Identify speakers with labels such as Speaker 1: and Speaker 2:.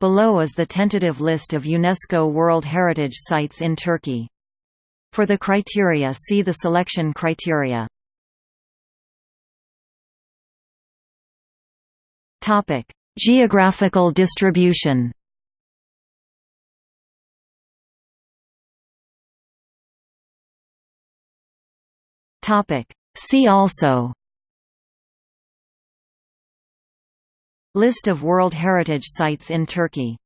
Speaker 1: Below is the tentative list of UNESCO World Heritage Sites in Turkey. For the criteria see the selection criteria. Geographical distribution See also List of World Heritage Sites in Turkey